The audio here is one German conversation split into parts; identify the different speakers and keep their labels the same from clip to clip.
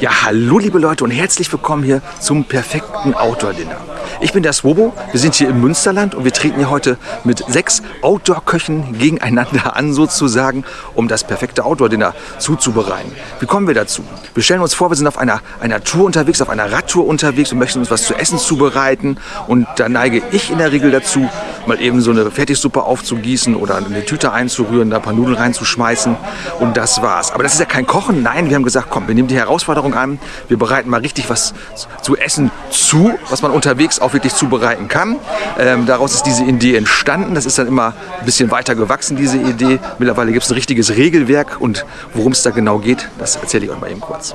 Speaker 1: Ja, hallo liebe Leute und herzlich willkommen hier zum perfekten Outdoor-Dinner. Ich bin der Swobo, wir sind hier im Münsterland und wir treten hier heute mit sechs Outdoor-Köchen gegeneinander an sozusagen, um das perfekte Outdoor-Dinner zuzubereiten. Wie kommen wir dazu? Wir stellen uns vor, wir sind auf einer, einer Tour unterwegs, auf einer Radtour unterwegs und möchten uns was zu essen zubereiten und da neige ich in der Regel dazu, mal eben so eine Fertigsuppe aufzugießen oder eine Tüte einzurühren, da ein paar Nudeln reinzuschmeißen und das war's. Aber das ist ja kein Kochen, nein, wir haben gesagt, komm, wir nehmen die Herausforderung an, wir bereiten mal richtig was zu essen zu, was man unterwegs auch wirklich zubereiten kann. Ähm, daraus ist diese Idee entstanden, das ist dann immer ein bisschen weiter gewachsen, diese Idee. Mittlerweile gibt es ein richtiges Regelwerk und worum es da genau geht, das erzähle ich euch mal eben kurz.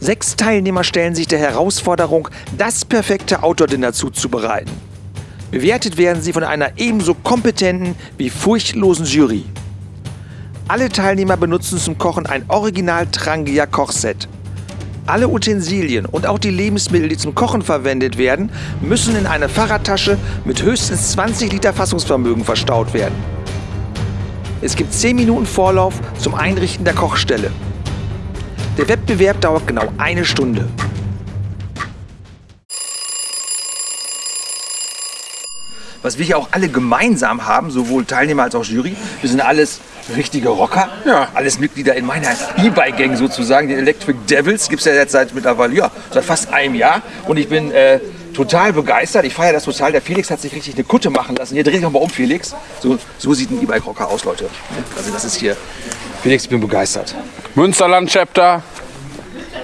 Speaker 1: Sechs Teilnehmer stellen sich der Herausforderung, das perfekte Outdoor-Dinner zuzubereiten. Bewertet werden sie von einer ebenso kompetenten wie furchtlosen Jury. Alle Teilnehmer benutzen zum Kochen ein Original Trangia Kochset. Alle Utensilien und auch die Lebensmittel, die zum Kochen verwendet werden, müssen in eine Fahrradtasche mit höchstens 20 Liter Fassungsvermögen verstaut werden. Es gibt 10 Minuten Vorlauf zum Einrichten der Kochstelle. Der Wettbewerb dauert genau eine Stunde. Was wir hier auch alle gemeinsam haben, sowohl Teilnehmer als auch Jury, wir sind alles richtige Rocker, ja. alles Mitglieder in meiner E-Bike-Gang sozusagen, den Electric Devils, gibt es ja jetzt seit mittlerweile, ja, seit fast einem Jahr. Und ich bin äh, total begeistert, ich feiere das total, der Felix hat sich richtig eine Kutte machen lassen, hier dreh dich mal um Felix, so, so sieht ein E-Bike-Rocker aus, Leute, also das ist hier, Felix, ich bin begeistert.
Speaker 2: Münsterland-Chapter.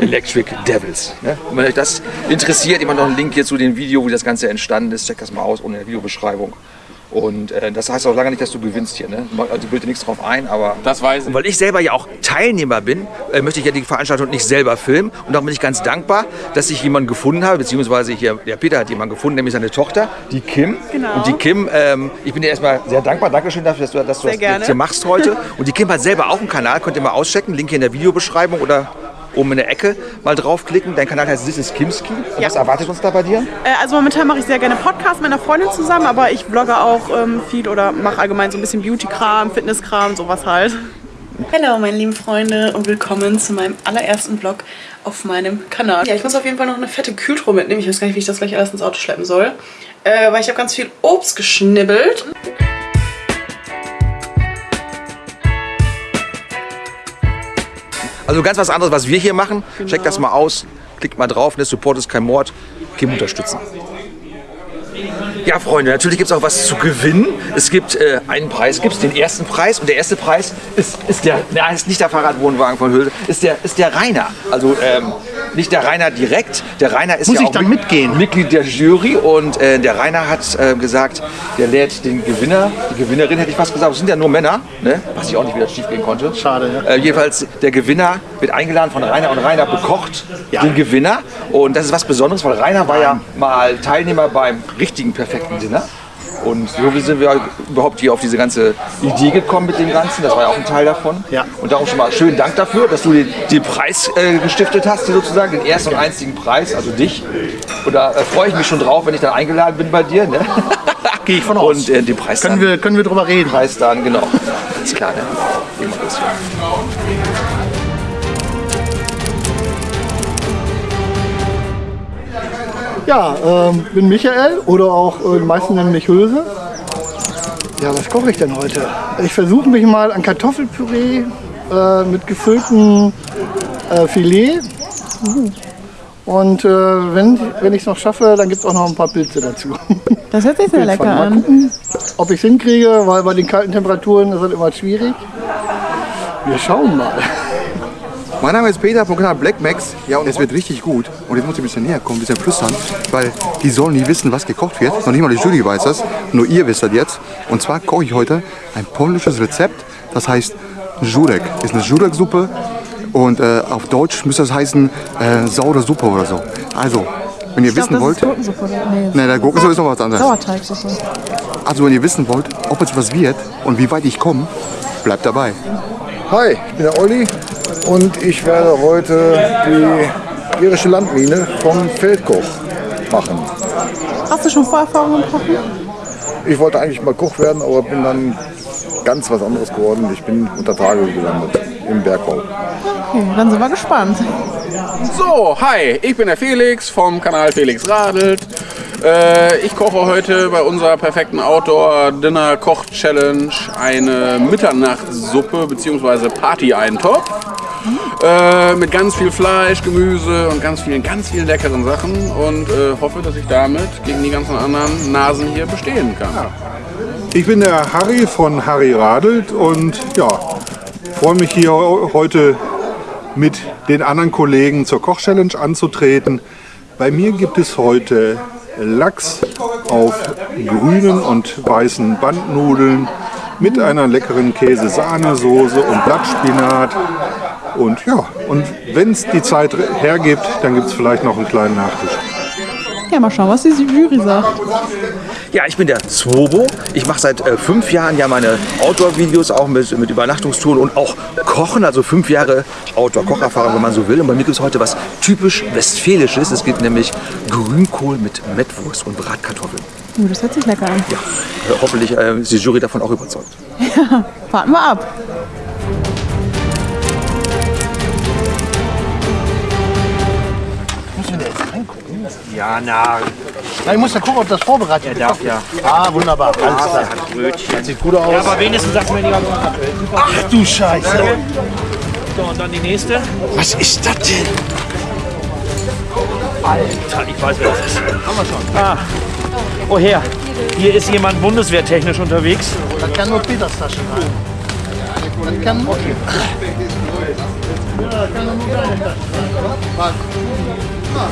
Speaker 1: Electric Devils. Ne? Wenn euch das interessiert, immer noch einen Link hier zu dem Video, wie das Ganze entstanden ist. Checkt das mal aus ohne Videobeschreibung. Und äh, das heißt auch lange nicht, dass du gewinnst hier. Ne? Also bildet nichts drauf ein, aber...
Speaker 2: Das weiß ich.
Speaker 1: Und weil ich selber ja auch Teilnehmer bin, äh, möchte ich ja die Veranstaltung nicht selber filmen. Und darum bin ich ganz dankbar, dass ich jemanden gefunden habe, beziehungsweise hier, der Peter hat jemanden gefunden, nämlich seine Tochter, die Kim.
Speaker 3: Genau.
Speaker 1: Und die Kim, ähm, ich bin dir erstmal sehr dankbar, Dankeschön dafür, dass du, dass du das
Speaker 3: gerne.
Speaker 1: hier machst heute. Und die Kim hat selber auch einen Kanal, könnt ihr mal auschecken, Link hier in der Videobeschreibung oder oben in der Ecke mal draufklicken. Dein Kanal heißt This is Kimski.
Speaker 3: Ja.
Speaker 1: Was erwartet uns da bei dir?
Speaker 3: Äh, also momentan mache ich sehr gerne Podcasts mit einer Freundin zusammen, aber ich blogge auch ähm, viel oder mache allgemein so ein bisschen Beauty-Kram, Fitness-Kram, sowas halt. Hallo meine lieben Freunde und willkommen zu meinem allerersten Vlog auf meinem Kanal. Ja, ich muss auf jeden Fall noch eine fette Kühltruhe mitnehmen. Ich weiß gar nicht, wie ich das gleich alles ins Auto schleppen soll. Äh, weil ich habe ganz viel Obst geschnibbelt.
Speaker 1: Also ganz was anderes, was wir hier machen. Checkt das mal aus. Klickt mal drauf. Ne? Support ist kein Mord. Kim unterstützen. Ja, Freunde, natürlich gibt es auch was zu gewinnen. Es gibt äh, einen Preis, gibt den ersten Preis. Und der erste Preis ist, ist der, nein, ist nicht der Fahrradwohnwagen von Hülse, ist der, ist der Rainer. Also ähm, nicht der Rainer direkt. Der Rainer ist
Speaker 4: Muss
Speaker 1: ja auch mit-
Speaker 4: mitgehen?
Speaker 1: Mitglied der Jury. Und äh, der Rainer hat äh, gesagt, der lädt den Gewinner, die Gewinnerin hätte ich fast gesagt, es sind ja nur Männer, ne? was ich auch nicht wieder schief gehen konnte.
Speaker 4: Schade, ja.
Speaker 1: Äh, jedenfalls, der Gewinner wird eingeladen von Rainer und Rainer bekocht
Speaker 4: Ja.
Speaker 1: den Gewinner. Und das ist was Besonderes, weil Rainer war ja mal Teilnehmer beim richtigen perfekten Dinner. Und so sind wir überhaupt hier auf diese ganze Idee gekommen mit dem Ganzen. Das war ja auch ein Teil davon.
Speaker 4: Ja.
Speaker 1: Und darum schon mal schönen Dank dafür, dass du den, den Preis äh, gestiftet hast, hier sozusagen, den ersten und einzigen Preis, also dich. Und da äh, freue ich mich schon drauf, wenn ich dann eingeladen bin bei dir. Ne?
Speaker 4: Gehe ich von aus.
Speaker 1: Und äh, den Preis
Speaker 4: können,
Speaker 1: dann,
Speaker 4: wir, können wir drüber reden?
Speaker 1: Preis dann, genau. Ist klar, ne? Immer
Speaker 4: Ja, ähm, bin Michael oder auch äh, die meisten nennen mich Hülse. Ja, was koche ich denn heute? Ich versuche mich mal an Kartoffelpüree äh, mit gefülltem äh, Filet. Und äh, wenn, wenn ich es noch schaffe, dann gibt es auch noch ein paar Pilze dazu.
Speaker 3: Das hört sich sehr lecker
Speaker 4: Mal
Speaker 3: an.
Speaker 4: gucken, ob ich es hinkriege, weil bei den kalten Temperaturen ist das immer schwierig. Wir schauen mal.
Speaker 5: Mein Name ist Peter vom Kanal Black Max. Ja, und es wird richtig gut. Und jetzt muss ich ein bisschen näher kommen, ein bisschen flüstern, weil die sollen nie wissen, was gekocht wird. Noch nicht mal die Jury weiß das, nur ihr wisst das jetzt. Und zwar koche ich heute ein polnisches Rezept, das heißt Jurek. Ist eine Jurek-Suppe und äh, auf Deutsch müsste das heißen äh, saure Suppe oder so. Also, wenn ihr wissen wollt...
Speaker 3: Gurkensuppe. Nee,
Speaker 5: Ne, der Gurkensuppe ist noch was anderes.
Speaker 3: Sauerteigsuppe.
Speaker 5: Also, wenn ihr wissen wollt, ob es was wird und wie weit ich komme, bleibt dabei.
Speaker 6: Hi, ich bin der Olli und ich werde heute die irische Landmine vom Feldkoch machen.
Speaker 3: Hast du schon Vorerfahrung im Kochen?
Speaker 6: Ich wollte eigentlich mal Koch werden, aber bin dann ganz was anderes geworden. Ich bin unter Tage gelandet. im Bergbau.
Speaker 3: Okay, dann sind wir gespannt.
Speaker 2: So, hi, ich bin der Felix vom Kanal Felix Radelt. Äh, ich koche heute bei unserer perfekten Outdoor-Dinner-Koch-Challenge eine Mitternachtssuppe bzw. Party-Eintopf. Äh, mit ganz viel Fleisch, Gemüse und ganz vielen, ganz vielen leckeren Sachen und äh, hoffe, dass ich damit gegen die ganzen anderen Nasen hier bestehen kann.
Speaker 7: Ich bin der Harry von Harry Radelt und ja, freue mich hier heute mit den anderen Kollegen zur Koch-Challenge anzutreten. Bei mir gibt es heute Lachs auf grünen und weißen Bandnudeln mit einer leckeren Käse-Sahnesoße und Blattspinat. Und ja, und wenn es die Zeit hergibt, dann gibt es vielleicht noch einen kleinen Nachtisch.
Speaker 3: Ja, mal schauen, was die Jury sagt.
Speaker 1: Ja, ich bin der Swobo. Ich mache seit äh, fünf Jahren ja meine Outdoor-Videos auch mit, mit Übernachtungstouren und auch Kochen. Also fünf Jahre Outdoor-Kocherfahrung, wenn man so will. Und bei mir gibt es heute was typisch Westfälisches. Es gibt nämlich Grünkohl mit Mettwurst und Bratkartoffeln.
Speaker 3: Uh, das hört sich lecker an.
Speaker 1: Ja, äh, hoffentlich äh, ist die Jury davon auch überzeugt.
Speaker 3: Warten wir ab.
Speaker 8: Ja, na,
Speaker 4: Na, ich muss ja gucken, ob das vorbereitet
Speaker 8: er darf ja.
Speaker 4: Ah, wunderbar. Alles klar.
Speaker 8: Brötchen.
Speaker 4: Sieht gut aus.
Speaker 8: Ja, aber wenigstens sagt mir die ganze Kartoffeln.
Speaker 4: Ach du Scheiße.
Speaker 8: So, und dann die nächste.
Speaker 4: Was ist das denn?
Speaker 8: Alter, ich weiß, wer das ist. Haben wir schon. Ah. Oh her, hier ist jemand bundeswehrtechnisch unterwegs.
Speaker 4: Das kann nur Peters Tasche sein. Das kann okay. Ja, das kann nur deine Tasche sein. Was?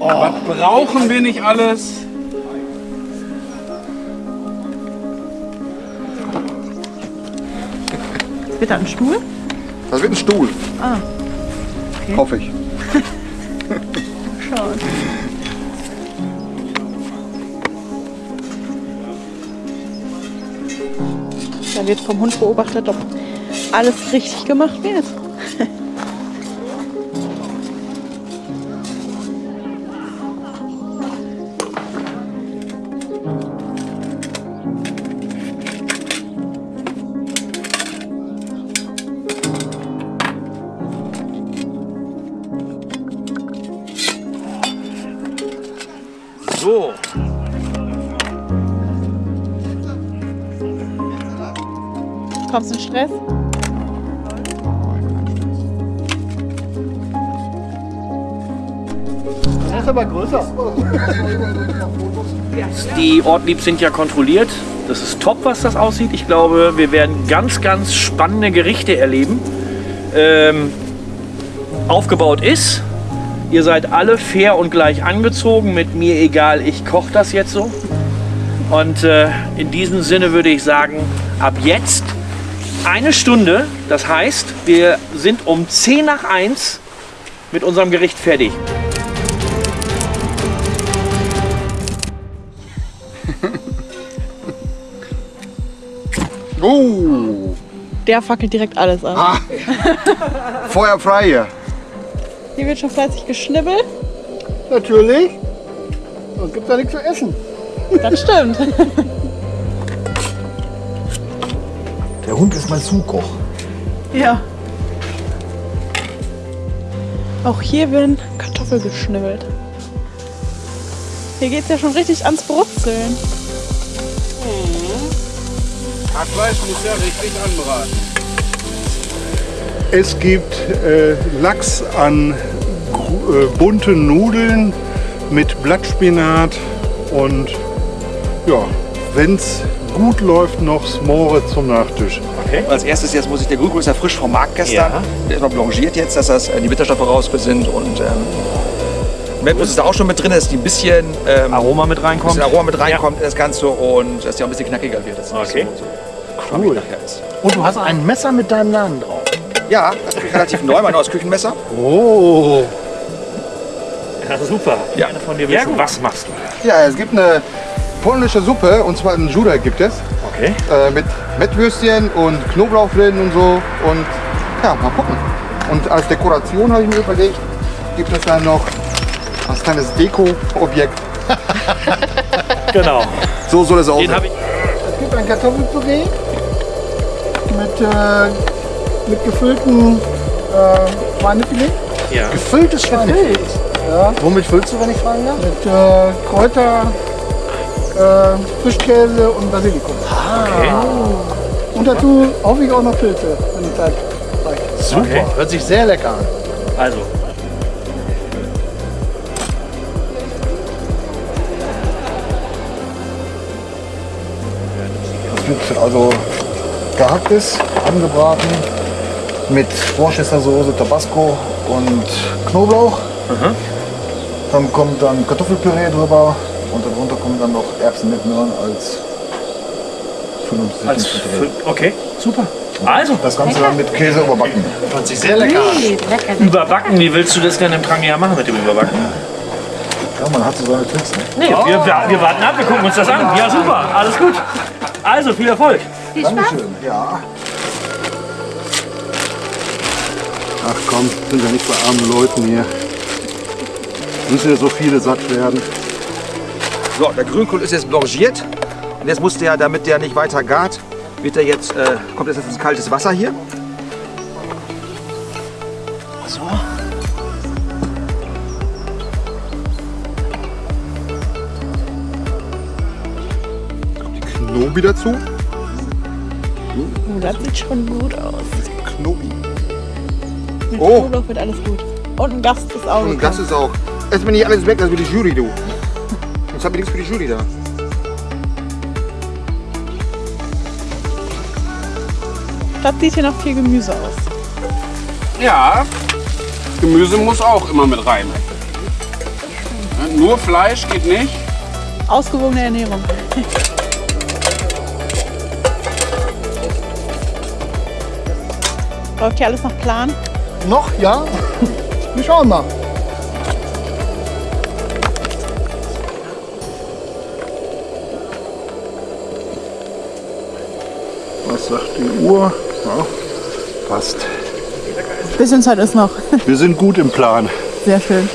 Speaker 2: Was brauchen wir nicht alles?
Speaker 3: Wird da ein Stuhl?
Speaker 5: Das wird ein Stuhl.
Speaker 3: Ah.
Speaker 5: Hoffe ich.
Speaker 3: Da wird vom Hund beobachtet, ob alles richtig gemacht wird.
Speaker 8: So,
Speaker 3: Kommst du in Stress?
Speaker 4: Das ist aber größer.
Speaker 8: die Ortlieb sind ja kontrolliert. Das ist top, was das aussieht. Ich glaube, wir werden ganz, ganz spannende Gerichte erleben. Ähm, aufgebaut ist. Ihr seid alle fair und gleich angezogen. Mit mir egal, ich koche das jetzt so. Und äh, in diesem Sinne würde ich sagen, ab jetzt eine Stunde. Das heißt, wir sind um 10 nach 1 mit unserem Gericht fertig.
Speaker 5: Uh,
Speaker 3: Der fackelt direkt alles an.
Speaker 5: Ah. Feuer frei hier.
Speaker 3: Hier wird schon fleißig geschnibbelt.
Speaker 4: Natürlich. Sonst gibt es ja nichts zu essen.
Speaker 3: Das stimmt.
Speaker 6: Der Hund ist mein Zukoch.
Speaker 3: Ja. Auch hier werden Kartoffeln geschnibbelt. Hier geht es ja schon richtig ans Brutzeln.
Speaker 2: Hackfleisch muss ja richtig anbraten.
Speaker 7: Es gibt äh, Lachs an äh, bunten Nudeln mit Blattspinat und ja, wenn es gut läuft, noch Smore zum Nachtisch.
Speaker 1: Als erstes jetzt muss ich, der Grünkohl ist ja frisch vom Markt gestern.
Speaker 8: Ja.
Speaker 1: Der ist noch blanchiert jetzt, dass das, äh, die Bitterstoffe raus sind und ähm, Mettwurst ist da auch schon mit drin, dass die ein bisschen, ähm,
Speaker 8: Aroma mit reinkommt.
Speaker 1: bisschen Aroma mit reinkommt in das Ganze und dass die auch ein bisschen knackiger wird.
Speaker 8: Okay.
Speaker 1: So, so ist.
Speaker 4: Und du hast ein Messer mit deinem Namen drauf.
Speaker 1: Ja, das ist relativ neu, mein neues Küchenmesser.
Speaker 4: Oh.
Speaker 8: Ja, super.
Speaker 1: Ja.
Speaker 8: Gerne von dir wissen. was machst du?
Speaker 5: Ja, es gibt eine polnische Suppe und zwar in Juda gibt es.
Speaker 8: Okay.
Speaker 5: Äh, mit Mettwürstchen und Knoblauch drin und so. Und ja, mal gucken. Und als Dekoration habe ich mir überlegt, gibt es dann noch Als kleines Deko-Objekt.
Speaker 8: Genau.
Speaker 5: So soll es aussehen.
Speaker 8: Den.
Speaker 4: Es gibt ein Kartoffelpüree mit, äh, mit gefülltem äh, Schweinefilet.
Speaker 8: Ja.
Speaker 4: Gefülltes Schweinefilet. Ja,
Speaker 5: Womit füllst du, wenn ich fragen darf?
Speaker 4: mit äh, Kräuter, äh, Frischkäse und Basilikum.
Speaker 8: Okay.
Speaker 4: Und dazu hoffe ich auch noch Pilze, wenn die Zeit reicht.
Speaker 8: Super.
Speaker 6: Hört sich sehr lecker an.
Speaker 8: Also,
Speaker 6: Das wird also gehacktes, angebraten mit Worcestersoße, Tabasco und Knoblauch. Dann kommt dann Kartoffelpüree drüber und darunter kommen dann noch Erbsen mit Möhren als Füllungsmittel.
Speaker 8: als Füll- okay, super. Also,
Speaker 6: Das Ganze dann mit Käse überbacken.
Speaker 4: Hört sich sehr lecker an.
Speaker 8: überbacken, wie willst du das denn im Trangia machen mit dem Überbacken?
Speaker 6: Ja, man hat so seine Tricks. Ne?
Speaker 8: Nee, wir, wir, wir warten ab, wir gucken uns das an. Ja, super, alles gut. Also, viel Erfolg.
Speaker 6: Dankeschön. Ja.
Speaker 7: Ach komm, sind ja nicht bei armen Leuten hier. Müssen ja so viele satt werden.
Speaker 1: So, der Grünkohl ist jetzt blanchiert. Und jetzt muss der, damit der nicht weiter gart, wird der jetzt, äh, kommt jetzt ins kaltes Wasser hier. So.
Speaker 5: Knobi dazu.
Speaker 3: Oh, das sieht schon gut aus.
Speaker 5: Knobi.
Speaker 3: Mit
Speaker 5: Oh.
Speaker 3: Knoblauch wird alles gut. Und ein Gast ist auch
Speaker 5: Und das
Speaker 3: gekommen.
Speaker 5: ist auch. Jetzt bin ich alles weg, das für die Jury, du. Ich nichts für die Jury da.
Speaker 3: Das sieht hier noch viel Gemüse aus.
Speaker 2: Ja, Gemüse muss auch immer mit rein. Ja, Nur Fleisch geht nicht.
Speaker 3: Ausgewogene Ernährung. Läuft hier alles nach Plan?
Speaker 4: Noch, ja? Wir schauen mal.
Speaker 7: Uhr? Ja, passt.
Speaker 3: Bisschen Zeit ist noch.
Speaker 7: Wir sind gut im Plan.
Speaker 3: Sehr schön.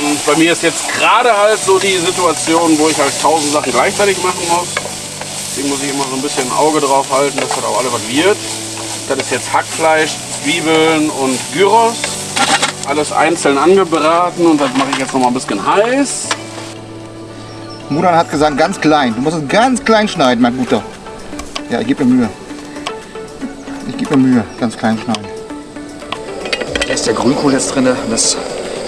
Speaker 2: Und bei mir ist jetzt gerade halt so die Situation, wo ich halt tausend Sachen gleichzeitig machen muss. Deswegen muss ich immer so ein bisschen ein Auge drauf halten, dass das auch alle was wird. Das ist jetzt Hackfleisch, Zwiebeln und Gyros. Alles einzeln angebraten und das mache ich jetzt noch mal ein bisschen heiß.
Speaker 5: Mudan hat gesagt, ganz klein. Du musst es ganz klein schneiden, mein Guter. Ja, ich gebe mir Mühe. Ich gebe mir Mühe, ganz klein schneiden.
Speaker 1: Da ist der Grünkohl jetzt drin. Das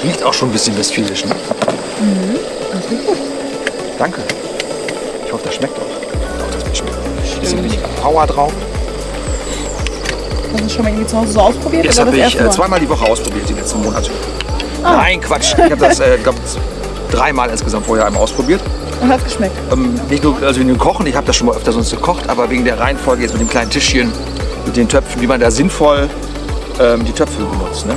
Speaker 1: riecht auch schon ein bisschen westfälisch. Ne? Danke. Ich hoffe, das schmeckt auch. Doch, das wird schmecken. Bisschen richtig Power drauf.
Speaker 3: Hast du schon mal irgendwie zu Hause so ausprobiert?
Speaker 1: Das habe
Speaker 3: das
Speaker 1: ich
Speaker 3: erste
Speaker 1: äh,
Speaker 3: Mal?
Speaker 1: zweimal die Woche ausprobiert, die letzten Monate. Nein, Quatsch. Ich habe das, äh, glaub, dreimal insgesamt vorher einmal ausprobiert.
Speaker 3: Und hat geschmeckt.
Speaker 1: Ähm, nicht nur also wegen dem Kochen, ich habe das schon mal öfter sonst gekocht, aber wegen der Reihenfolge jetzt mit dem kleinen Tischchen, mit den Töpfen, wie man da sinnvoll ähm, die Töpfe benutzt. Ne?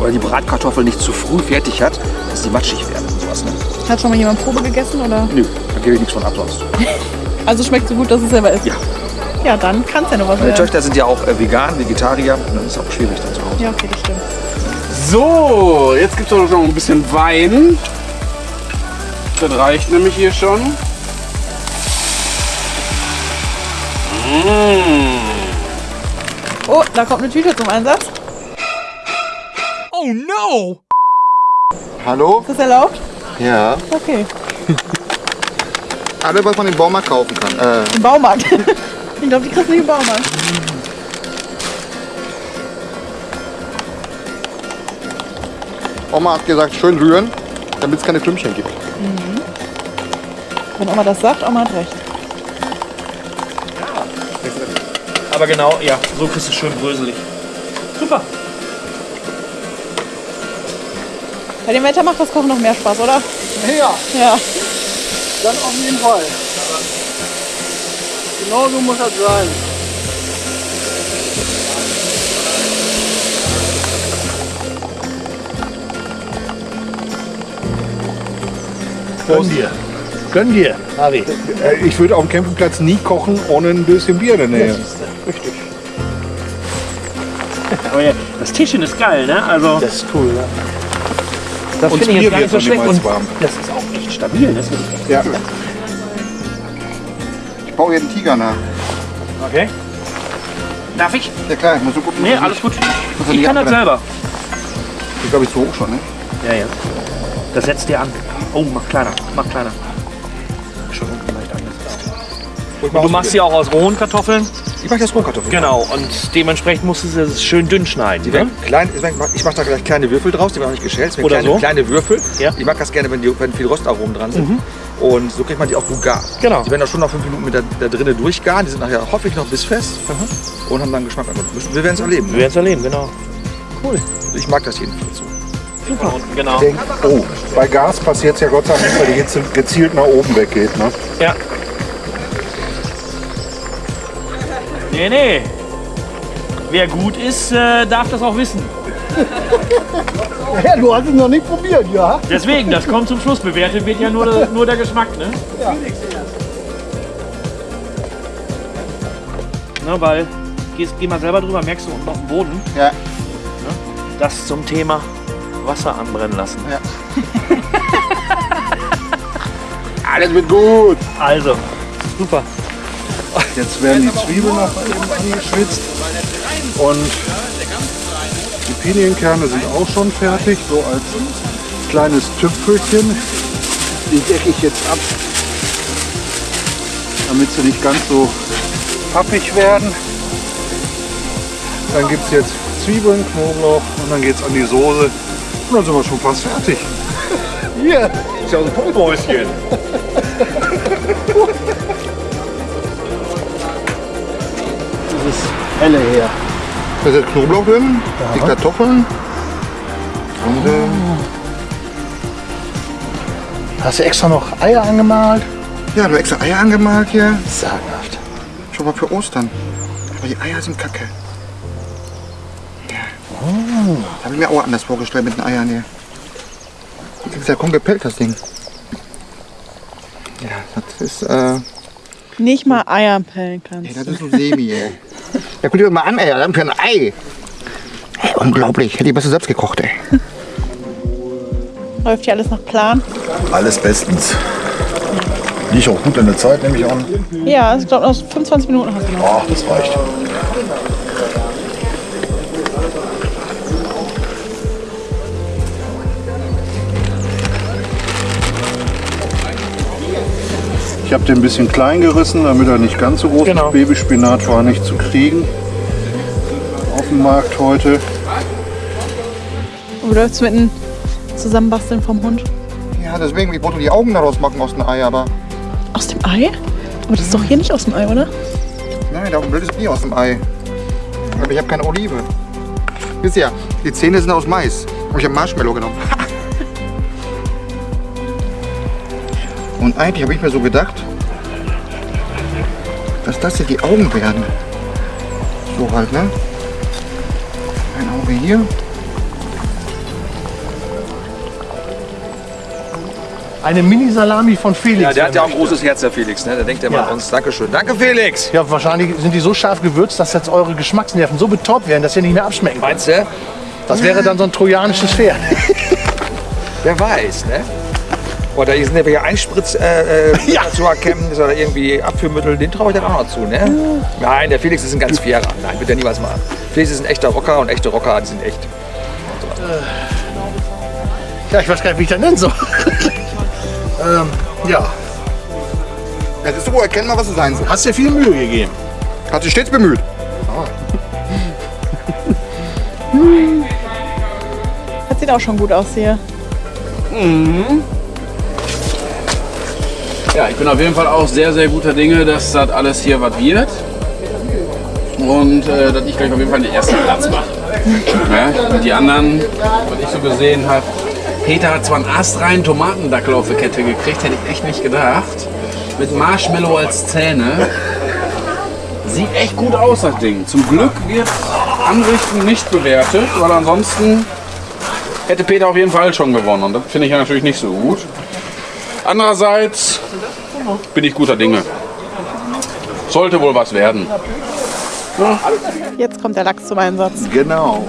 Speaker 1: Oder die Bratkartoffel nicht zu früh fertig hat, dass die matschig werden und sowas. Ne?
Speaker 3: Hat schon mal jemand Probe gegessen? Oder?
Speaker 1: Nö, da gebe ich nichts von ab sonst.
Speaker 3: Also schmeckt so gut, dass es selber ist.
Speaker 1: Ja.
Speaker 3: Ja, dann kann es ja noch was
Speaker 1: Meine
Speaker 3: werden.
Speaker 1: Töchter sind ja auch äh, vegan, Vegetarier und dann ist es auch schwierig dann zu Hause.
Speaker 3: Ja, okay, das stimmt.
Speaker 2: So, jetzt gibt es noch ein bisschen Wein. Das reicht nämlich hier schon. Mmh.
Speaker 3: Oh, da kommt eine Tüte zum Einsatz.
Speaker 5: Hallo?
Speaker 3: Ist das erlaubt?
Speaker 5: Ja.
Speaker 3: Okay.
Speaker 5: Alles, was man im Baumarkt kaufen kann. Äh,
Speaker 3: Im Baumarkt. ich glaube, die kriegst du nicht im Baumarkt.
Speaker 5: Oma hat gesagt, schön rühren, damit es keine Klümpchen gibt.
Speaker 3: Wenn Oma das sagt, Oma hat recht.
Speaker 8: Aber genau, ja, so kriegst du es schön bröselig. Super.
Speaker 3: Bei dem Wetter macht das Kochen noch mehr Spaß, oder?
Speaker 4: Ja,
Speaker 3: Ja.
Speaker 4: dann auf jeden Fall. Genau so muss das sein.
Speaker 6: Gönn dir. Gönn dir, Harry.
Speaker 7: Äh, Ich würde auf dem Campingplatz nie kochen ohne ein bisschen Bier in der Nähe.
Speaker 8: Aber ja, das Tischchen ist geil, ne? Also,
Speaker 4: Das ist cool, ja.
Speaker 8: das finde ich jetzt gar nicht so schlecht. Und
Speaker 7: warm.
Speaker 8: das ist auch echt stabil. Das finde ich
Speaker 7: Ja.
Speaker 5: Ich baue hier einen Tiger nach.
Speaker 8: Okay. Darf ich?
Speaker 5: Ja klar, ich muss so gucken.
Speaker 8: Nee, alles gut. Ich kann das selber.
Speaker 5: Ich glaube, ich so hoch schon, ne?
Speaker 8: Ja, ja. Das setzt dir an. Oh, mach kleiner, mach kleiner. Schon leicht angesetzt. Und du machst sie auch aus rohen Kartoffeln?
Speaker 1: Ich mache das Rohkartoffeln.
Speaker 8: Genau. Und dementsprechend musst du sie schön dünn schneiden.
Speaker 1: Die
Speaker 8: Ne?
Speaker 1: werden klein, ich mache da gleich kleine Würfel draus, die werden noch nicht geschält.
Speaker 8: Oder
Speaker 1: kleine,
Speaker 8: so.
Speaker 1: kleine Würfel.
Speaker 8: Ja. Mhm.
Speaker 1: Ich mag das gerne, wenn, die, wenn viel Rostaromen dran sind. Und so kriegt man die auch gut gar.
Speaker 8: Genau.
Speaker 1: Die werden auch schon nach fünf Minuten mit da, da drinnen durchgaren. Die sind nachher hoffentlich noch bissfest und haben dann Geschmack. Wir werden es erleben.
Speaker 8: Wir werden es erleben, genau.
Speaker 1: Ich mag das jedenfalls so.
Speaker 8: Genau.
Speaker 7: Denk, oh, bei Gas passiert es ja Gott sei Dank weil die Hitze gezielt nach oben weggeht. Ne?
Speaker 8: Ja. Nee, nee. Wer gut ist, äh, darf das auch wissen.
Speaker 4: Ja, du hast es noch nicht probiert, ja?
Speaker 8: Deswegen, das kommt zum Schluss. Bewertet wird ja nur, der- nur der Geschmack, ne? Ne, weil, gehst, geh mal selber drüber, merkst du unten auf dem Boden.
Speaker 5: Ja.
Speaker 8: Das zum Thema Wasser anbrennen lassen.
Speaker 5: Ja. Alles wird gut.
Speaker 8: Also, super.
Speaker 7: Jetzt werden die Zwiebeln noch eben angeschwitzt. Und die Pinienkerne sind auch schon fertig, so als kleines Tüpfelchen. Die decke ich jetzt ab, damit sie nicht ganz so pappig werden. Dann gibt es jetzt Zwiebeln, Knoblauch und dann geht es an die Soße. Und dann sind wir schon fast fertig.
Speaker 4: Hier.
Speaker 8: Ist ja ein Pumpmäuschen.
Speaker 4: Dieses helle her.
Speaker 5: Da ist jetzt Knoblauch drin, die Kartoffeln. Und äh,
Speaker 4: Hast du extra noch Eier angemalt?
Speaker 5: ja, du hast extra Eier angemalt hier.
Speaker 4: Sagenhaft.
Speaker 5: Schon mal für Ostern. Aber die Eier sind kacke. Das habe ich mir auch anders vorgestellt mit den Eiern hier. Das ist ja kaum gepellt, das Ding. Ja, das ist, äh,
Speaker 3: Nicht mal Eier pellen kannst.
Speaker 5: ey, das ist so semi, ey. Ja, guck dir das mal an, ey, dann für ein Ei. Ey, unglaublich. Hätte ich besser selbst gekocht, ey.
Speaker 3: Läuft hier alles nach Plan?
Speaker 6: Alles bestens. Liegt auch gut in der Zeit, nehme ich an.
Speaker 3: Ja, ich glaube, noch 25 Minuten hast du noch.
Speaker 6: Ach, das reicht.
Speaker 7: Habe den ein bisschen klein gerissen, damit er nicht ganz so groß
Speaker 8: Genau.
Speaker 7: ist. Babyspinat war nicht zu kriegen auf dem Markt heute.
Speaker 3: Und du läufst mit dem Zusammenbasteln vom Hund.
Speaker 5: Ja, deswegen, ich wollte die Augen daraus machen aus dem Ei, aber
Speaker 3: Aus dem Ei? Aber das ist doch hier nicht aus dem Ei, oder?
Speaker 5: nein, da blöd ist nie aus dem Ei. Aber ich habe keine Olive. Wisst ihr, die Zähne sind aus Mais. Und ich habe Marshmallow genommen. Und eigentlich habe ich mir so gedacht, dass das hier die Augen werden. So halt, ne? Ein Auge hier.
Speaker 4: Eine Mini-Salami von Felix.
Speaker 1: Ja, der hat ja auch ein großes Herz, der Felix. Ne? Der denkt ja mal
Speaker 4: Ja.
Speaker 1: an uns. Dankeschön. Danke, Felix.
Speaker 4: Ja, wahrscheinlich sind die so scharf gewürzt, dass jetzt eure Geschmacksnerven so betäubt werden, dass ihr nicht mehr abschmecken könnt.
Speaker 1: Meinst du?
Speaker 4: Das wäre dann so ein trojanisches Pferd.
Speaker 1: Wer weiß, ne? Oder hier sind ja hier Einspritz äh, äh,
Speaker 4: Ja.
Speaker 1: zu erkennen, ist oder irgendwie Abführmittel, den traue ich dann auch noch zu, ne? Nein, der Felix ist ein ganz fairer. Nein, wird er niemals machen. Felix ist ein echter Rocker und echte Rocker, die sind echt.
Speaker 4: Ja, ich weiß gar nicht, wie ich das nennen soll. ähm, ja,
Speaker 5: Das ist so erkennbar, was es sein soll.
Speaker 4: hast dir viel Mühe gegeben.
Speaker 5: Hat sich stets bemüht.
Speaker 3: Das sieht auch schon gut aus hier.
Speaker 2: Ja, ich bin auf jeden Fall auch sehr, sehr guter Dinge, dass das alles hier was wird. Und äh, dass ich gleich auf jeden Fall den ersten Platz mache. Ja, die anderen, was ich so gesehen habe, Peter hat zwar einen astreinen Tomatendackel auf die Kette gekriegt, hätte ich echt nicht gedacht. Mit Marshmallow als Zähne. Sieht echt gut aus, das Ding. Zum Glück wird Anrichten nicht bewertet, weil ansonsten hätte Peter auf jeden Fall schon gewonnen. Und das finde ich ja natürlich nicht so gut. Andererseits bin ich guter Dinge. Sollte wohl was werden. Ja.
Speaker 3: Jetzt kommt der Lachs zum Einsatz.
Speaker 7: Genau.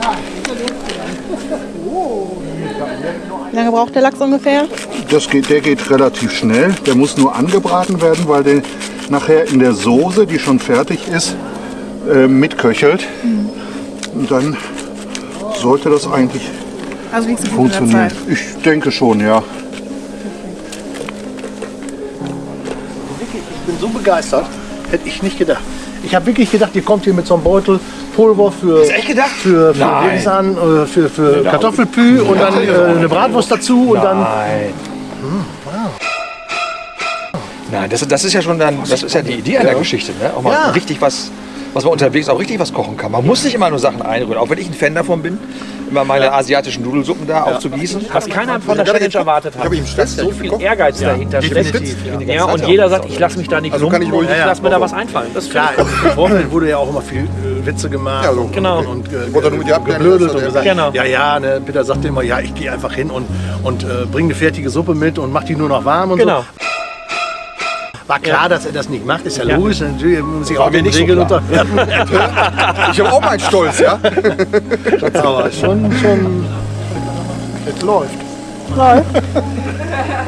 Speaker 3: Wie lange braucht der Lachs ungefähr?
Speaker 7: Das geht, der geht relativ schnell. Der muss nur angebraten werden, weil der nachher in der Soße, die schon fertig ist, äh, mitköchelt. Mhm. Und dann sollte das eigentlich
Speaker 3: also
Speaker 7: funktionieren. Ich denke schon, ja.
Speaker 4: Begeistert, hätte ich nicht gedacht. Ich habe wirklich gedacht, ihr kommt hier mit so einem Beutel Pulver für,
Speaker 1: echt gedacht?
Speaker 4: für, für, Linsan, äh, für, für Kartoffelpü und dann äh, eine Bratwurst dazu und dann
Speaker 1: Nein. Nein, das, das ist ja schon dann, das ist ja die Idee einer Geschichte, ne? Auch mal
Speaker 4: Ja.
Speaker 1: richtig was, was man unterwegs auch richtig was kochen kann. Man muss nicht immer nur Sachen einrühren, auch wenn ich ein Fan davon bin, immer meine asiatischen Nudelsuppen da aufzugießen.
Speaker 8: Was keiner von der Challenge erwartet hat.
Speaker 5: habe ihm
Speaker 8: so viel Ehrgeiz dahinter steckt.
Speaker 5: ja.
Speaker 8: Und jeder sagt, ich lasse mich da nicht
Speaker 5: Also kann ich
Speaker 8: und ich lasse mir da was einfallen. Das
Speaker 4: Klar, im Vorfeld wurde ja auch immer viel äh, Witze gemacht.
Speaker 5: So.
Speaker 8: Genau.
Speaker 4: Und, äh,
Speaker 5: Wurde nur mit dir abklären,
Speaker 4: geblödelt und gesagt,
Speaker 8: Genau.
Speaker 4: ja, ja, ne, Peter sagte immer, ja, ich gehe einfach hin und, und äh, bringe eine fertige Suppe mit und mach die nur noch warm und
Speaker 8: ich. Genau.
Speaker 4: so. War klar, dass er das nicht macht, ist ja,
Speaker 8: Ja.
Speaker 4: logisch. Natürlich muss sich auch den
Speaker 1: nicht so
Speaker 4: Regeln
Speaker 1: klar.
Speaker 4: unterwerfen.
Speaker 5: Ich habe auch meinen Stolz, ja.
Speaker 4: Aber schon, schon, es läuft.
Speaker 3: Läuft.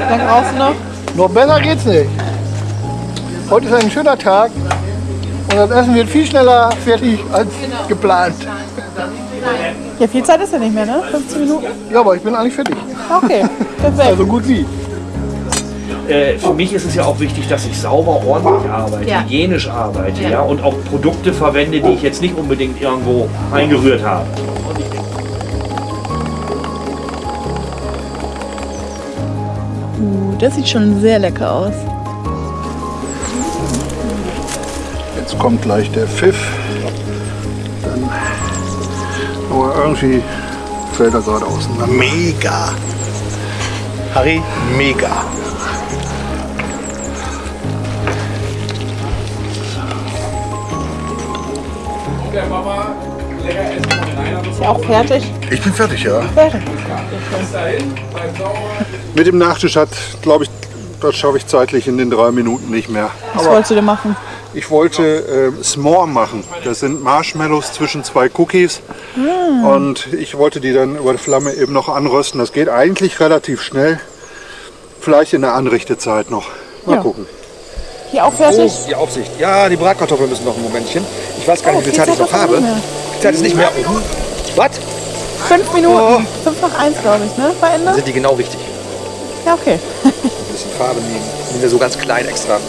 Speaker 3: Lange brauchst du noch?
Speaker 4: Noch besser geht's nicht. Heute ist ein schöner Tag und das Essen wird viel schneller fertig als geplant.
Speaker 3: Ja, viel Zeit ist ja nicht mehr, ne? 15 Minuten?
Speaker 4: Ja, aber ich bin eigentlich fertig.
Speaker 3: Okay, perfekt.
Speaker 4: Also gut wie.
Speaker 8: Äh, für mich ist es ja auch wichtig, dass ich sauber, ordentlich arbeite,
Speaker 3: Ja.
Speaker 8: hygienisch arbeite ja. und auch Produkte verwende, die ich jetzt nicht unbedingt irgendwo eingerührt habe.
Speaker 3: Uh, das sieht schon sehr lecker aus.
Speaker 7: Jetzt kommt gleich der Pfiff. Dann, aber irgendwie fällt er gerade auseinander.
Speaker 4: Mega. Harry, mega.
Speaker 3: Ist ja auch fertig.
Speaker 7: Ich bin fertig, ja.
Speaker 3: Fertig.
Speaker 7: Mit dem Nachtisch hat, glaube ich, das schaffe ich zeitlich in den drei Minuten nicht mehr.
Speaker 3: Was wolltest du denn machen?
Speaker 7: Ich wollte äh, S'more machen. Das sind Marshmallows zwischen zwei Cookies. Und ich wollte die dann über die Flamme eben noch anrösten. Das geht eigentlich relativ schnell. Vielleicht in der Anrichtezeit noch. Mal
Speaker 3: Ja.
Speaker 7: gucken.
Speaker 3: Hier auch fertig?
Speaker 1: Oh, die Aufsicht. Ja, die Bratkartoffeln müssen noch ein Momentchen. Ich weiß gar nicht, wie viel Zeit ich noch habe. Die Zeit ist nicht mehr. Was?
Speaker 3: Fünf Minuten. Fünf nach eins, glaube ich, ne? Bei Ende?
Speaker 1: Sind die genau richtig?
Speaker 3: Ja, okay.
Speaker 1: Ein bisschen Farbe nehmen. Nehmen wir so ganz klein extra.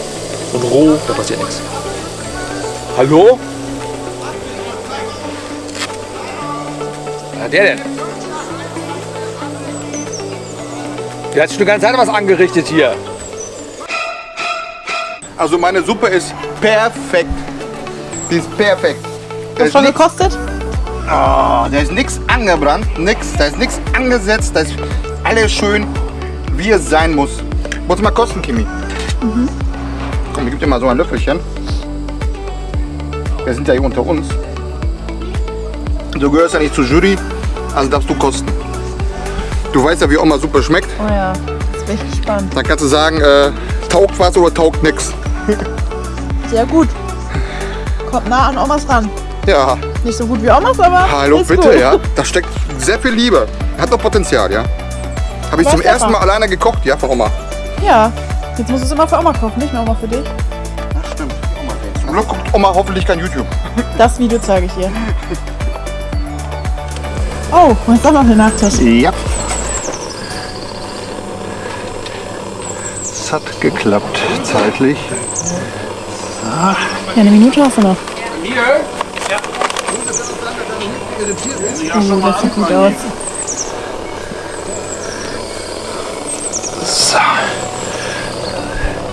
Speaker 1: Und roh, da passiert nichts. Hallo? Was der denn? Der hat sich eine ganze Zeit was angerichtet hier.
Speaker 5: Also meine Suppe ist perfekt. Die ist perfekt. Da
Speaker 3: Hast
Speaker 5: ist
Speaker 3: du schon gekostet?
Speaker 5: Ah, da ist nichts angebrannt, nix, da ist nichts angesetzt, da ist alles schön, wie es sein muss. Muss mal kosten, Kimi. Komm, ich geb dir mal so ein Löffelchen. Wir sind ja hier unter uns. Du gehörst ja nicht zur Jury, also darfst du kosten. Du weißt ja, wie Oma Suppe schmeckt.
Speaker 3: Oh ja, jetzt bin ich gespannt.
Speaker 5: Dann kannst du sagen, äh, taugt was oder taugt nix.
Speaker 3: Sehr gut. Kommt nah an Omas ran.
Speaker 5: Ja,
Speaker 3: Nicht so gut wie Omas, aber
Speaker 5: hallo,
Speaker 3: ist
Speaker 5: bitte,
Speaker 3: gut.
Speaker 5: ja. Da steckt sehr viel Liebe. Hat doch Potenzial, ja. Habe ich
Speaker 3: Weiß
Speaker 5: zum ersten Mal alleine gekocht, ja, von Oma.
Speaker 3: Ja, jetzt musst du es immer für Oma kochen, nicht nur Oma für dich.
Speaker 5: Ja, stimmt. Oma. Zum Glück guckt Oma hoffentlich kein YouTube.
Speaker 3: Das Video zeige ich dir. Oh, und jetzt auch noch eine Nachtisch.
Speaker 5: Ja.
Speaker 7: Es hat geklappt, zeitlich.
Speaker 3: Ja, eine Minute hast du noch. Oh, das sieht gut aus.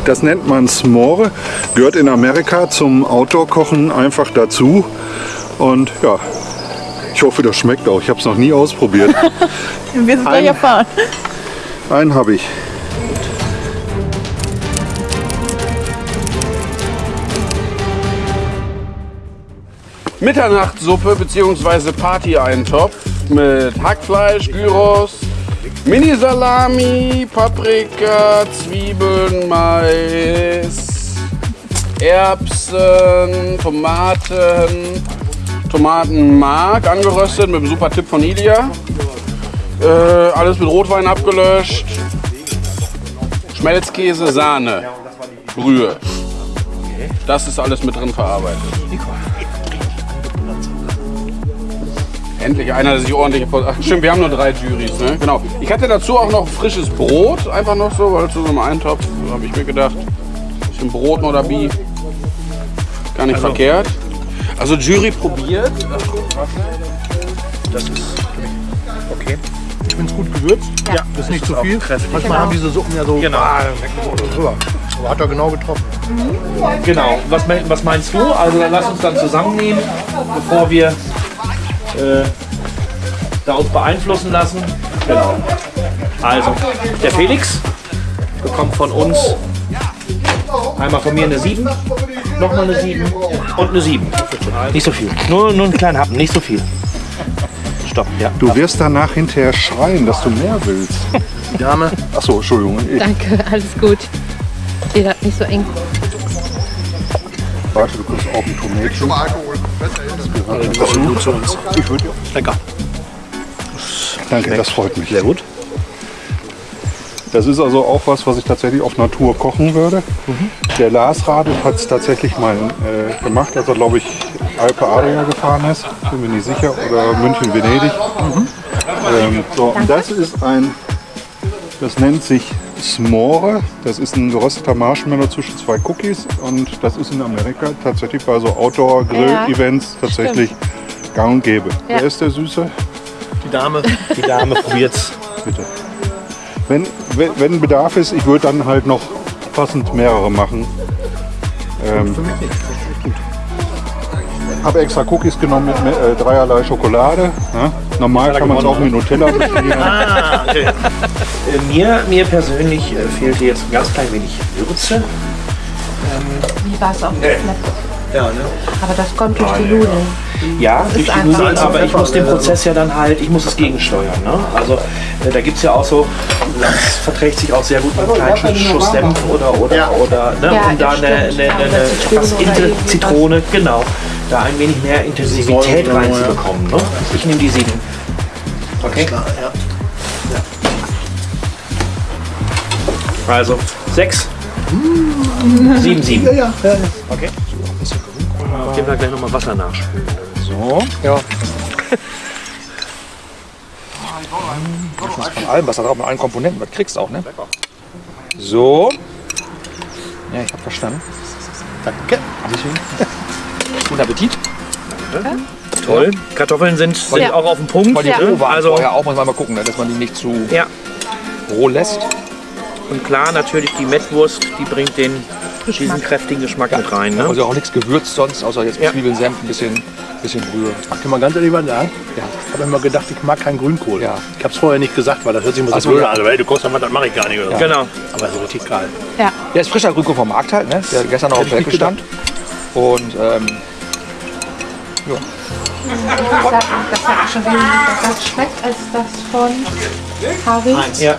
Speaker 7: Das nennt man S'more, gehört in Amerika zum Outdoor-Kochen einfach dazu. Und ja, ich hoffe, das schmeckt auch. Ich habe es noch nie ausprobiert.
Speaker 3: Wir sind gleich
Speaker 7: Ein-
Speaker 3: erfahren.
Speaker 7: Einen habe ich.
Speaker 2: Mitternachtssuppe bzw. Partyeintopf mit Hackfleisch, Gyros, Mini-Salami, Paprika, Zwiebeln, Mais, Erbsen, Tomaten, Tomatenmark angeröstet mit einem super Tipp von Ilia. Äh, alles mit Rotwein abgelöscht. Schmelzkäse, Sahne, Brühe. Das ist alles mit drin verarbeitet. Endlich einer, der sich ordentlich... Ach, stimmt, wir haben nur drei Juries, ne? Genau. Ich hatte dazu auch noch frisches Brot, einfach noch so, weil zu so einem Eintopf, habe ich mir gedacht, bisschen Brot oder Bi. Gar nicht verkehrt. Also Jury probiert.
Speaker 8: Das ist okay.
Speaker 4: Ich finde es gut gewürzt.
Speaker 8: Ja,
Speaker 4: Ist nicht zu
Speaker 8: auch
Speaker 4: viel.
Speaker 8: kräftig.
Speaker 4: Manchmal haben diese Suppen ja so.
Speaker 8: Genau.
Speaker 4: Ah, so. Aber hat er genau getroffen.
Speaker 8: Genau. Was, was meinst du? Also dann lass uns dann zusammennehmen, bevor wir äh, da uns beeinflussen lassen. Genau. Also, der Felix bekommt von uns einmal von mir eine 7, nochmal eine 7 und eine 7. Nicht so viel. Nur, nur einen kleinen Happen, nicht so viel. Stopp, ja.
Speaker 7: Du wirst danach hinterher schreien, dass du mehr willst.
Speaker 8: Die Dame.
Speaker 7: Achso, Entschuldigung. Ich,
Speaker 9: Danke, alles gut. Ihr seid nicht so eng.
Speaker 7: warte, du kriegst auch ein Tomätchen.
Speaker 8: zu uns.
Speaker 7: Ich würde
Speaker 8: Lecker.
Speaker 7: Danke, das freut mich.
Speaker 8: Sehr gut.
Speaker 7: Das ist also auch was, was ich tatsächlich auf Natur kochen würde. Der Lars Radl hat es tatsächlich mal äh, gemacht, als er, glaube ich, Alpe Adria gefahren ist. Bin mir nicht sicher. Oder München-Venedig. Ähm, so, das ist ein, das nennt sich S'more. Das ist ein gerösteter Marshmallow zwischen zwei Cookies. Und das ist in Amerika tatsächlich bei so Outdoor-Grill-Events tatsächlich gang und gäbe. Wer ist der Süße?
Speaker 8: Die Dame. Die Dame probiert's.
Speaker 7: Bitte. Wenn, wenn, Bedarf ist, ich würde dann halt noch passend mehrere machen. Ähm, habe extra Cookies genommen mit äh, dreierlei Schokolade. Ja? Normal kann man es auch mit Nutella bestellen.
Speaker 8: Ah, okay. Äh, mir, mir persönlich äh, fehlte jetzt ein ganz klein wenig Würze.
Speaker 9: Wie war es auch mit
Speaker 8: Ja, ne?
Speaker 9: Aber das kommt durch die Nudeln.
Speaker 8: Ja, durch die Nudeln, aber ich muss den Prozess ja dann halt, ich muss es gegensteuern. Ne? Also äh, da gibt es ja auch so, das verträgt sich auch sehr gut mit einem kleinen Schuss Senf oder, oder, oder ne?
Speaker 9: Ja,
Speaker 8: um da eine, eine, eine, Inter
Speaker 9: irgendwie
Speaker 8: Zitrone, genau, da ein wenig mehr Intensivität reinzubekommen. Ne? Ich nehme die sieben. Okay? Also sechs, sieben, sieben.
Speaker 4: Ja, ja.
Speaker 8: Okay. Geben wir gleich nochmal Wasser nachspülen.
Speaker 1: So.
Speaker 4: Ja.
Speaker 1: Von allem, was da drauf mit allen Komponenten, was kriegst du auch, ne? So. Ja, ich hab verstanden.
Speaker 4: Danke.
Speaker 1: Guten Appetit.
Speaker 8: Toll. Kartoffeln sind, sind
Speaker 9: Ja.
Speaker 8: auch auf dem Punkt.
Speaker 1: Weil die
Speaker 9: Ja.
Speaker 1: roh waren
Speaker 8: Also-
Speaker 1: vorher auch, muss man mal gucken, ne, dass man die nicht zu
Speaker 8: Ja.
Speaker 1: roh lässt.
Speaker 8: Und klar, natürlich die Mettwurst, die bringt den, diesen kräftigen Geschmack mit rein. Ne?
Speaker 1: Also auch nichts gewürzt sonst, außer jetzt
Speaker 8: Ja.
Speaker 1: Zwiebeln, Senf, ein bisschen, bisschen Brühe.
Speaker 10: Kann man ganz ehrlich mal sagen?
Speaker 1: Ja.
Speaker 10: Ich habe immer gedacht, ich mag keinen Grünkohl.
Speaker 1: Ja.
Speaker 10: Ich habe es vorher nicht gesagt, weil das hört sich immer so blöd
Speaker 1: ja.
Speaker 10: an. Also, ey, du kochst mal, das mache ich gar nicht.
Speaker 8: Genau.
Speaker 10: Aber so richtig geil.
Speaker 9: Ja.
Speaker 1: Der ist frischer Grünkohl vom Markt halt, ne? Der gestern noch auf dem Feld
Speaker 10: ich
Speaker 1: gestand. Und ähm,
Speaker 9: Das hat, das hat schon weniger das schmeckt als das von Harry,
Speaker 8: Ja,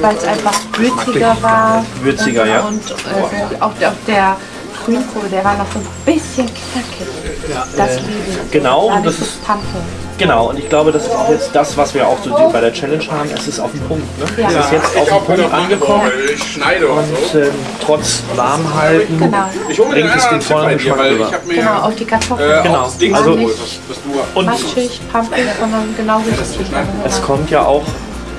Speaker 9: weil es einfach würziger war.
Speaker 8: Würziger,
Speaker 9: und,
Speaker 8: ja.
Speaker 9: Und äh, auch, der- auch der Grünkohl, der war noch so ein bisschen knackig. Das liebe ich.
Speaker 8: Genau, und das
Speaker 9: so
Speaker 8: ist-
Speaker 9: Pampe.
Speaker 8: Genau. Und ich glaube, das ist auch jetzt das, was wir auch so bei der Challenge haben. Es ist auf dem Punkt. Ne?
Speaker 9: Ja.
Speaker 8: Es ist jetzt auf dem Punkt angekommen.
Speaker 2: Ich schneide und
Speaker 8: Und
Speaker 2: so.
Speaker 8: ähm, trotz Warmhalten
Speaker 9: Genau.
Speaker 2: Ich
Speaker 8: bringt es den vollen Geschmack rüber.
Speaker 2: ich
Speaker 9: Genau, auch die Kartoffeln.
Speaker 2: äh,
Speaker 8: Genau.
Speaker 2: Ding
Speaker 8: Also-
Speaker 2: du
Speaker 8: Und
Speaker 9: Matschig, pampig, sondern genau richtig.
Speaker 8: es kommt ja auch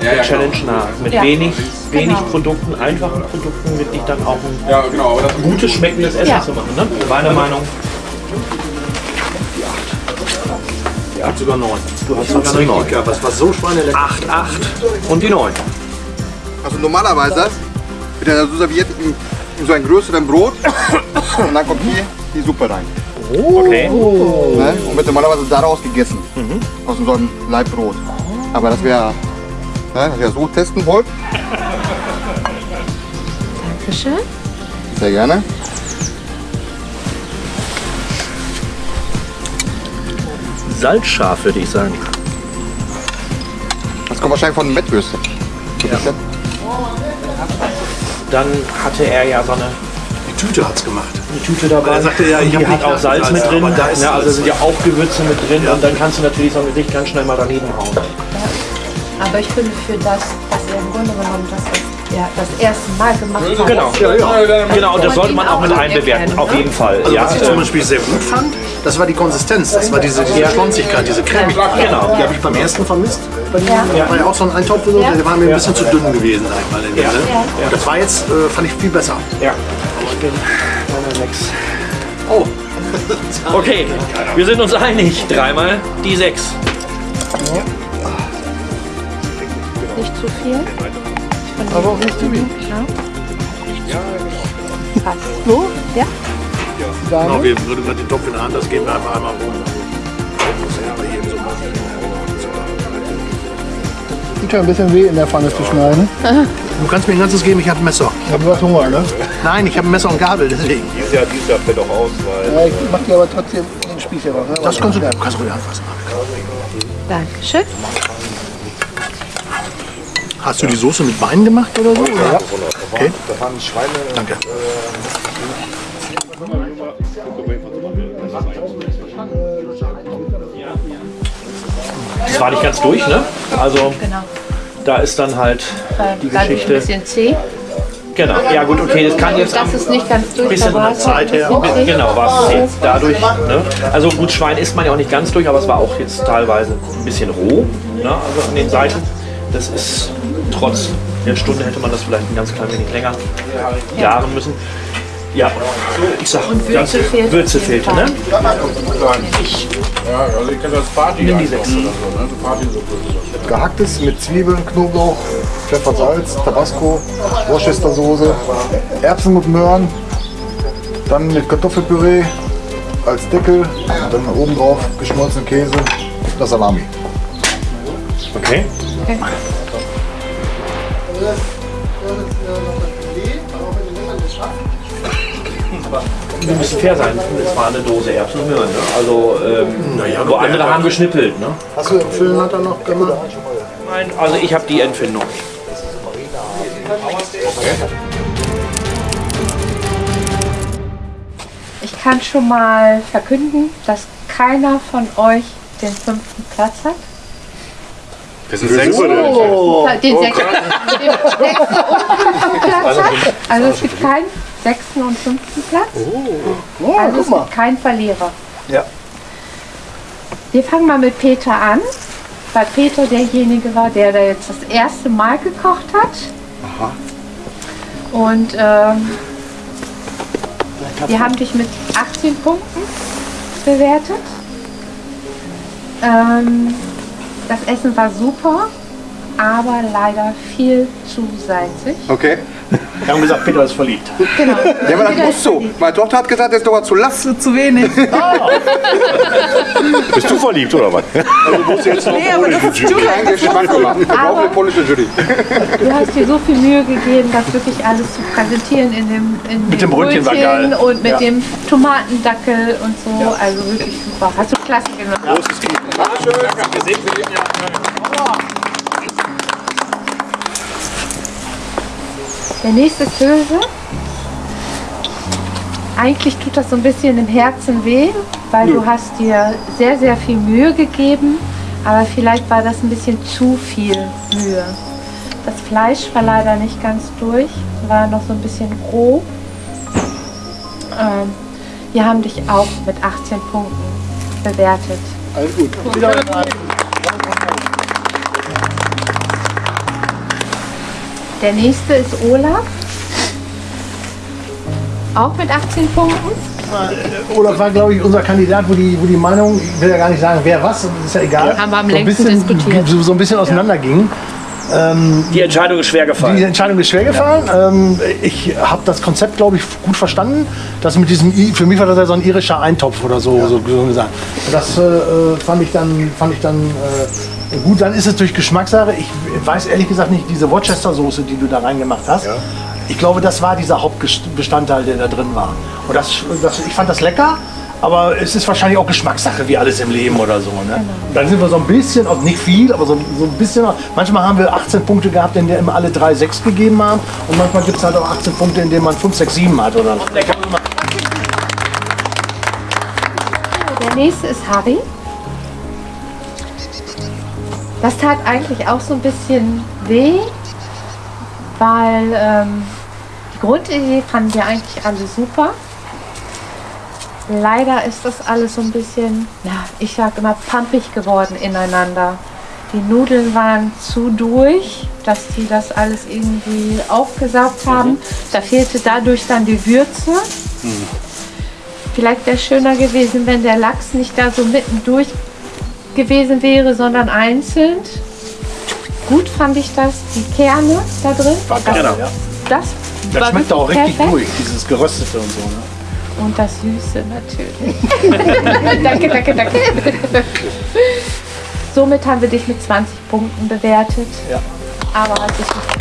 Speaker 8: der
Speaker 2: ja,
Speaker 8: Challenge
Speaker 2: genau.
Speaker 8: nach. Mit
Speaker 9: Ja.
Speaker 8: wenig, wenig
Speaker 9: Genau.
Speaker 8: Produkten, einfachen Produkten wirklich dann auch ein
Speaker 2: Ja, genau.
Speaker 8: Gutes, schmeckendes Essen
Speaker 9: Ja.
Speaker 8: zu machen. Ne? Meine Meinung.
Speaker 10: Ich habe sogar neun.
Speaker 8: Du hast sogar eine 9.
Speaker 10: Ja, was war so schweinelecker?
Speaker 8: 8, 8 und die 9.
Speaker 5: Also normalerweise wird er so serviert in, in so einem größeren Brot und dann kommt hier die Suppe rein.
Speaker 8: Okay.
Speaker 5: Ne? Und wird normalerweise daraus gegessen. Aus so einem Leibbrot. Aber das wäre, ne, dass wir so testen wollt,
Speaker 9: Dankeschön.
Speaker 5: sehr gerne.
Speaker 8: Salzscharf, würde ich sagen.
Speaker 5: Das kommt wahrscheinlich von den Mettwürsten. So ein bisschen.
Speaker 8: Dann hatte er ja so eine,
Speaker 10: Die Tüte hat's gemacht.
Speaker 8: eine Tüte dabei.
Speaker 10: Er sagte ja, ich
Speaker 8: die
Speaker 10: hab
Speaker 8: hat
Speaker 10: nicht
Speaker 8: auch Salz
Speaker 10: Salz,
Speaker 8: mit drin.
Speaker 10: da ist
Speaker 8: ja, also sind ja auch Gewürze mit drin. Und dann kannst du natürlich so ein Gericht ganz schnell mal daneben hauen.
Speaker 9: Aber ich finde für das, was er im Grunde genommen das, ja, das erste Mal gemacht hat.
Speaker 8: Genau, genau, und das sollte man auch mit einbewerten, auf jeden Fall.
Speaker 10: Also
Speaker 8: Ja,
Speaker 10: was ich zum Beispiel sehr gut fand, das war die Konsistenz. Das war diese, diese Schlonzigkeit, diese Cremigkeit.
Speaker 8: Genau.
Speaker 10: Die habe ich beim ersten vermisst. Bei dir
Speaker 9: Ja.
Speaker 10: war ja auch so ein Eintopf, oder so,
Speaker 9: Ja.
Speaker 10: der war mir ein bisschen zu dünn gewesen, sag ich mal. in der, ne? Und das war jetzt, äh, fand ich viel besser.
Speaker 8: ja. Ich bin einer sechs. Oh. Okay, wir sind uns einig. Dreimal die sechs.
Speaker 9: Nicht zu viel.
Speaker 4: Aber auch nicht zu wenig.
Speaker 9: Passt.
Speaker 4: So?
Speaker 9: Ja?
Speaker 10: Genau, wir würden wir den Topf in der Hand, das geben wir einfach einmal ja machen.
Speaker 4: Tut ja ein bisschen weh in der Pfanne zu schneiden.
Speaker 10: Du kannst mir ein ganzes geben, ich habe ein Messer.
Speaker 4: Ich habe was Hunger, ne?
Speaker 10: Nein, ich habe ein Messer und Gabel, deswegen.
Speaker 5: Dieses Jahr, dieses Jahr fällt auch aus, weil
Speaker 4: Ja, ich mach dir aber trotzdem den Spieß hier noch. Ne?
Speaker 10: Das kannst du, du kannst ruhig anfassen.
Speaker 9: Dankeschön.
Speaker 10: Hast du die Soße mit Wein gemacht oder so? Ja. Okay.
Speaker 5: da waren Schweine.
Speaker 10: Danke.
Speaker 8: Das war nicht ganz durch, ne? Also
Speaker 9: Genau.
Speaker 8: da ist dann halt
Speaker 9: Weil
Speaker 8: die
Speaker 9: dadurch ein
Speaker 8: Geschichte.
Speaker 9: bisschen zäh.
Speaker 8: Genau. Ja gut, okay, das kann jetzt
Speaker 9: Das ist nicht ganz durch.
Speaker 8: bisschen
Speaker 9: da war es halt
Speaker 10: Zeit her.
Speaker 9: ein bisschen.
Speaker 8: Genau, war es jetzt dadurch. Ne? Also gut, Schwein isst man ja auch nicht ganz durch, aber es war auch jetzt teilweise ein bisschen roh, ne? also an den Seiten. Das ist trotz der Stunde hätte man das vielleicht ein ganz klein wenig länger garen müssen. Ja, ich sag,
Speaker 9: Würze
Speaker 8: ganz,
Speaker 9: fehlt
Speaker 8: Würze fehlte, ne?
Speaker 2: Ja, also ich kenne das Party
Speaker 8: Nimm die sechs.
Speaker 2: oder so, ne? Partysuppe.
Speaker 6: Gehacktes mit Zwiebeln, Knoblauch, Pfeffer, Salz, Tabasco, Worcestersoße, Erbsen mit Möhren, dann mit Kartoffelpüree als Deckel, dann oben drauf geschmolzenen Käse, das Salami.
Speaker 8: Okay. Wir müssen fair sein. Es war eine Dose Erbsen und Möhren. Ne? Also, ähm, wo andere haben geschnippelt. Ne?
Speaker 10: Hast du im Füllenlatter noch gemacht?
Speaker 8: Nein, also ich habe die Empfindung.
Speaker 9: Ich kann schon mal verkünden, dass keiner von euch den fünften Platz hat.
Speaker 5: Wir sind sechs oder?
Speaker 9: Den sechsten, den sechsten Platz hat. Also es gibt keinen sechsten und fünften Platz.
Speaker 4: Oh,
Speaker 9: Also
Speaker 4: guck mal.
Speaker 9: keinen Verlierer.
Speaker 4: Ja.
Speaker 9: Wir fangen mal mit Peter an, weil Peter derjenige war, der da jetzt das erste Mal gekocht hat. Und ähm, wir haben dich mit 18 Punkten bewertet. Ähm, das Essen war super, aber leider viel zu salzig.
Speaker 5: Okay.
Speaker 10: Wir haben gesagt, Peter ist verliebt.
Speaker 9: Genau.
Speaker 5: Ja, aber das muss so. Meine Tochter hat gesagt, das ist doch zu lass.
Speaker 3: Zu wenig.
Speaker 5: Bist du verliebt oder was?
Speaker 3: Nee, aber das ist
Speaker 5: Kein Geschmack machen. Wir brauchen eine polnische Jury.
Speaker 9: Du hast dir so viel Mühe gegeben, das wirklich alles zu präsentieren in dem, in
Speaker 10: Mit dem Brötchen war geil.
Speaker 9: und mit
Speaker 10: Ja.
Speaker 9: dem Tomatendackel und so. Also wirklich super. Hast du klasse gemacht. Der nächste ist Hülse. Eigentlich tut das so ein bisschen im Herzen weh, weil du hast dir sehr, sehr viel Mühe gegeben, aber vielleicht war das ein bisschen zu viel Mühe. Das Fleisch war leider nicht ganz durch, war noch so ein bisschen roh. Ähm, wir haben dich auch mit 18 Punkten bewertet.
Speaker 4: Alles gut.
Speaker 9: Der nächste ist Olaf. Auch mit 18 Punkten.
Speaker 10: Olaf war, glaube ich, unser Kandidat, wo die, wo die Meinung, ich will ja gar nicht sagen, wer was, ist ja egal.
Speaker 9: Haben wir am
Speaker 10: so ein
Speaker 9: längsten
Speaker 10: bisschen,
Speaker 9: diskutiert.
Speaker 10: So, so ein bisschen auseinanderging.
Speaker 8: Die Entscheidung ist schwer
Speaker 10: Die
Speaker 8: gefallen.
Speaker 10: Entscheidung ist schwer gefallen. Ähm, ich habe das Konzept, glaube ich, gut verstanden. Das mit diesem, I- für mich war das ja so ein irischer Eintopf oder so, so, so gesagt. Das äh, äh, fand ich dann, fand ich dann äh, gut. Dann ist es durch Geschmackssache. Ich weiß ehrlich gesagt nicht, diese Worcester-Soße, die du da reingemacht hast. Ich glaube, das war dieser Hauptbestandteil, der da drin war. Und das, das, ich fand das lecker. Aber es ist wahrscheinlich auch Geschmackssache, wie alles im Leben oder so. Ne? Und dann sind wir so ein bisschen, also nicht viel, aber so, so ein bisschen. Manchmal haben wir 18 Punkte gehabt, in denen alle drei 6 gegeben haben. Und manchmal gibt es halt auch 18 Punkte, in denen man 5, 6, 7 hat. Oder so.
Speaker 9: Der nächste ist Harry. Das tat eigentlich auch so ein bisschen weh, weil ähm, die Grundidee fanden wir eigentlich alle super. Leider ist das alles so ein bisschen, ja, ich sag immer, pampig geworden ineinander. Die Nudeln waren zu durch, dass die das alles irgendwie aufgesaugt haben. Da fehlte dadurch dann die Würze. Vielleicht wäre es schöner gewesen, wenn der Lachs nicht da so mittendurch gewesen wäre, sondern einzeln. Gut fand ich das, die Kerne da drin.
Speaker 10: War
Speaker 9: das,
Speaker 10: ja.
Speaker 9: das,
Speaker 10: Das schmeckt auch richtig
Speaker 9: perfekt.
Speaker 10: durch, dieses Geröstete und so. Ne?
Speaker 9: Und das Süße natürlich. danke, danke, danke. Somit haben wir dich mit 20 Punkten bewertet.
Speaker 10: Ja.
Speaker 9: Aber hat sich nicht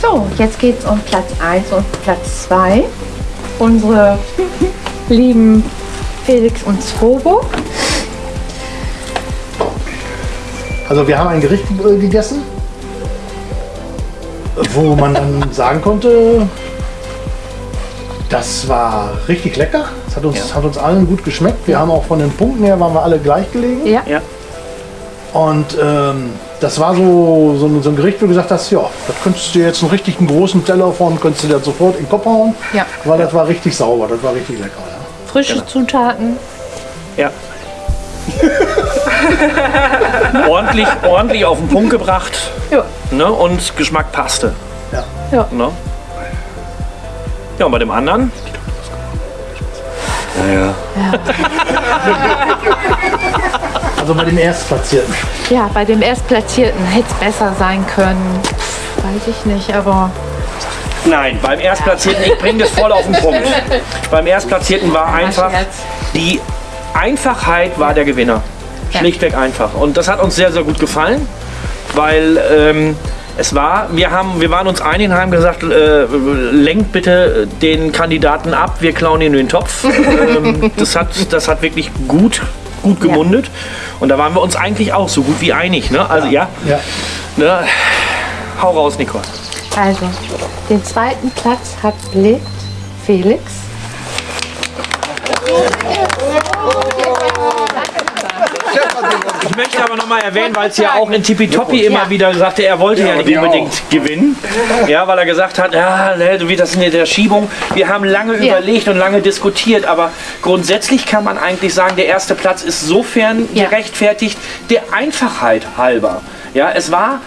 Speaker 9: So, jetzt geht es um Platz 1 und Platz 2. Unsere lieben Felix und Swobo.
Speaker 10: Also wir haben ein Gericht äh, gegessen, wo man dann sagen konnte, das war richtig lecker. Es hat uns, hat uns allen gut geschmeckt. Wir haben auch von den Punkten her waren wir alle gleich gelegen.
Speaker 9: Ja.
Speaker 8: Ja.
Speaker 10: Und ähm, das war so, so, ein- so ein Gericht, wo du gesagt hast, ja, das könntest du jetzt einen richtigen großen Teller von, könntest du dir sofort in den Kopf hauen.
Speaker 9: Ja.
Speaker 10: Weil das war richtig sauber, das war richtig lecker. Ja.
Speaker 9: Frische Zutaten.
Speaker 8: Ja. ordentlich, ordentlich auf den Punkt gebracht.
Speaker 9: Ja.
Speaker 8: Ne? Und Geschmack passte.
Speaker 10: Ja.
Speaker 9: Ja.
Speaker 8: Ne? Ja, und bei dem anderen?
Speaker 10: Also bei dem Erstplatzierten.
Speaker 9: Ja, bei dem Erstplatzierten hätte es besser sein können. Weiß ich nicht, aber
Speaker 8: Nein, beim Erstplatzierten, ich bringe das voll auf den Punkt. beim Erstplatzierten war einfach, die Einfachheit war der Gewinner. Schlichtweg einfach. Und das hat uns sehr, sehr gut gefallen, weil ähm, es war, wir, haben, wir waren uns einig und haben gesagt, äh, lenkt bitte den Kandidaten ab, wir klauen ihn in den Topf. ähm, das, hat, das hat wirklich gut, gut gemundet. Und da waren wir uns eigentlich auch so gut wie einig. Ne? Also ja,
Speaker 10: Ja.
Speaker 8: ne? hau raus, Nicole.
Speaker 9: Also den zweiten Platz hat belegt Felix.
Speaker 8: Ich möchte aber noch mal erwähnen, weil es ja auch in Tippitoppi immer wieder sagte, er wollte ja, nicht
Speaker 2: wir
Speaker 8: unbedingt gewinnen. Ja, weil er gesagt hat, ja, ne, wie das in der Schiebung. Wir haben lange
Speaker 9: Ja.
Speaker 8: überlegt und lange diskutiert, aber grundsätzlich kann man eigentlich sagen, der erste Platz ist sofern
Speaker 9: Ja.
Speaker 8: gerechtfertigt, der Einfachheit halber. Ja, es war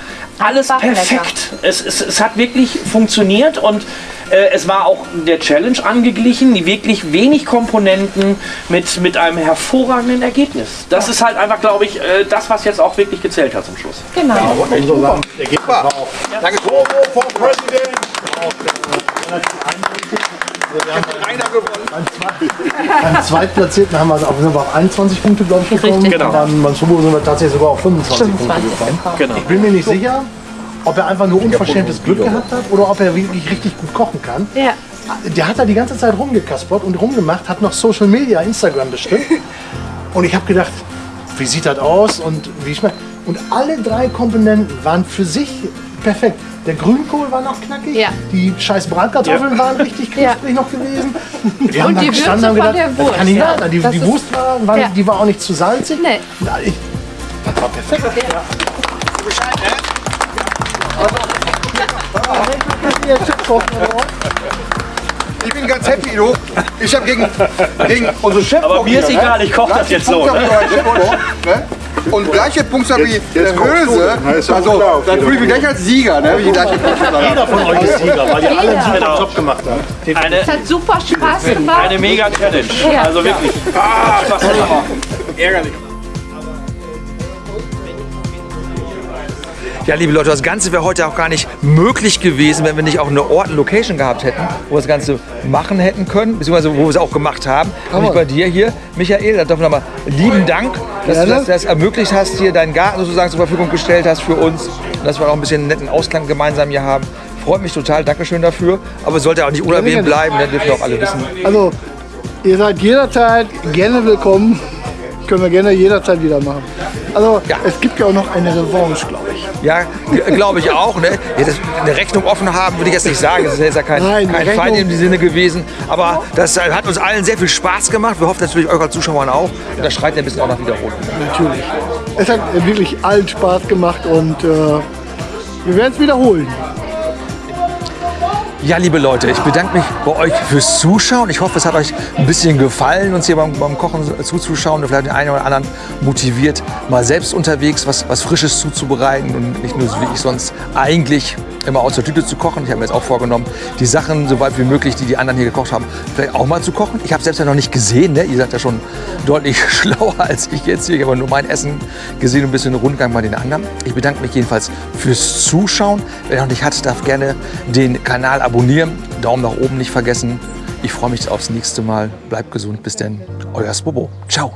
Speaker 8: alles perfekt. Es, es, es hat wirklich funktioniert und äh, es war auch der Challenge angeglichen, die wirklich wenig Komponenten mit, mit einem hervorragenden Ergebnis. Das ist halt einfach, glaube ich, äh, das, was jetzt auch wirklich gezählt hat zum Schluss.
Speaker 9: Genau.
Speaker 5: Danke.
Speaker 10: Beim Zweitplatzierten haben wir, auf, sind wir auf 21 Punkte, glaube ich, gekommen.
Speaker 9: Richtig.
Speaker 8: Genau.
Speaker 10: Und dann beim Sumo sind wir tatsächlich sogar auf 25,
Speaker 9: 25
Speaker 10: Punkte gekommen.
Speaker 8: Genau.
Speaker 10: Ich bin mir nicht sicher, ob er einfach nur unverschämtes Glück gehabt hat oder ob er wirklich richtig gut kochen kann.
Speaker 9: Ja.
Speaker 10: Der hat da die ganze Zeit rumgekaspert und rumgemacht, hat noch Social Media, Instagram bestimmt. Und ich habe gedacht, wie sieht das aus und wie schmeckt. Und alle drei Komponenten waren für sich perfekt. Der Grünkohl war noch knackig,
Speaker 9: Ja.
Speaker 10: die scheiß Bratkartoffeln waren richtig knusprig noch gewesen. Wir
Speaker 9: Und die
Speaker 10: gestanden
Speaker 9: Würze
Speaker 10: und
Speaker 9: von der
Speaker 10: das
Speaker 9: Wurst,
Speaker 10: kann nicht
Speaker 9: ja.
Speaker 10: Die,
Speaker 9: Das
Speaker 10: die Wurst war, war
Speaker 9: Ja.
Speaker 10: die war auch nicht zu salzig.
Speaker 9: Nee.
Speaker 10: Na, ich, das war perfekt.
Speaker 5: Ich bin ganz happy, du. Ich habe gegen, gegen unsere Chef.
Speaker 8: Aber mir ist egal, ich koche das jetzt so. Ne?
Speaker 5: Ne? Und gleiche Punktzahl wie der
Speaker 7: doch
Speaker 5: Also, dann fühle ich mich gleich als Sieger, ne?
Speaker 10: Jeder von euch ist Sieger, weil ihr alle einen super
Speaker 8: Genau.
Speaker 10: Job gemacht habt.
Speaker 8: Eine,
Speaker 9: Es hat super Spaß gemacht.
Speaker 8: eine mega Challenge. Also wirklich. Ah, Spaß gemacht.
Speaker 2: Ärgerlich.
Speaker 1: Ja, liebe Leute, das Ganze wäre heute auch gar nicht möglich gewesen, wenn wir nicht auch eine Ort, eine Location gehabt hätten, wo wir das Ganze machen hätten können, beziehungsweise wo wir es auch gemacht haben. Nämlich bei dir hier, Michael. Da doch nochmal lieben Dank, dass du das, das ermöglicht hast, hier deinen Garten sozusagen zur Verfügung gestellt hast für uns. Und dass wir auch ein bisschen einen netten Ausklang gemeinsam hier haben. Freut mich total, Dankeschön dafür. Aber es sollte auch nicht unerwähnt bleiben, das dürfen auch alle wissen.
Speaker 4: Also, ihr seid jederzeit gerne willkommen. Können wir gerne jederzeit wieder machen. Also es gibt ja auch noch eine Revanche, glaube ich.
Speaker 1: Ja, glaube ich auch. Ne? Ja, das, eine Rechnung offen haben, würde ich jetzt nicht sagen. Das ist jetzt ja kein,
Speaker 4: Nein,
Speaker 1: kein Feind in dem Sinne gewesen. Aber das äh, hat uns allen sehr viel Spaß gemacht. Wir hoffen natürlich eurer Zuschauern auch. Und das schreit ja ein bisschen auch nach Wiederholung.
Speaker 4: Natürlich. Es hat wirklich allen Spaß gemacht und äh, wir werden es wiederholen.
Speaker 1: Ja, liebe Leute, ich bedanke mich bei euch fürs Zuschauen. Ich hoffe, es hat euch ein bisschen gefallen, uns hier beim, beim Kochen zuzuschauen und vielleicht den einen oder anderen motiviert, mal selbst unterwegs was, was Frisches zuzubereiten und nicht nur wie ich sonst eigentlich immer aus der Tüte zu kochen. Ich habe mir jetzt auch vorgenommen, die Sachen so weit wie möglich, die die anderen hier gekocht haben, vielleicht auch mal zu kochen. Ich habe selbst ja noch nicht gesehen. Ne? Ihr seid ja schon deutlich schlauer als ich jetzt hier. Ich habe nur mein Essen gesehen und ein bisschen Rundgang bei den anderen. Ich bedanke mich jedenfalls fürs Zuschauen. Wer noch nicht hat, darf gerne den Kanal abonnieren. Daumen nach oben nicht vergessen. Ich freue mich aufs nächste Mal. Bleibt gesund. Bis denn. Euer Spobo. Ciao.